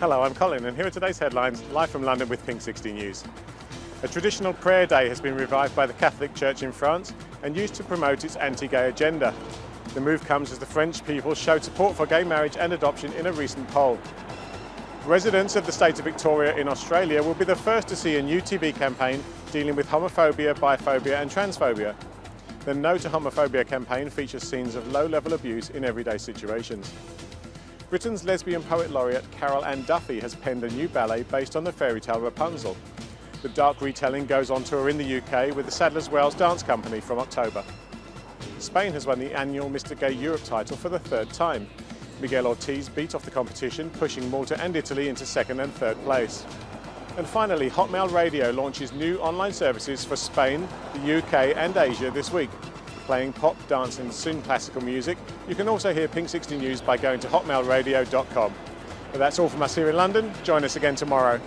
Hello, I'm Colin and here are today's headlines, live from London with Pink 60 News. A traditional prayer day has been revived by the Catholic Church in France and used to promote its anti-gay agenda. The move comes as the French people showed support for gay marriage and adoption in a recent poll. Residents of the state of Victoria in Australia will be the first to see a new TV campaign dealing with homophobia, biphobia and transphobia. The No to Homophobia campaign features scenes of low-level abuse in everyday situations. Britain's lesbian poet laureate Carol Ann Duffy has penned a new ballet based on the fairy tale Rapunzel. The dark retelling goes on tour in the UK with the Sadler's Wells Dance Company from October. Spain has won the annual Mr Gay Europe title for the third time. Miguel Ortiz beat off the competition, pushing Malta and Italy into second and third place. And finally, Hotmail Radio launches new online services for Spain, the UK and Asia this week playing pop, dance and soon classical music. You can also hear Pink 60 News by going to hotmailradio.com. But that's all from us here in London. Join us again tomorrow.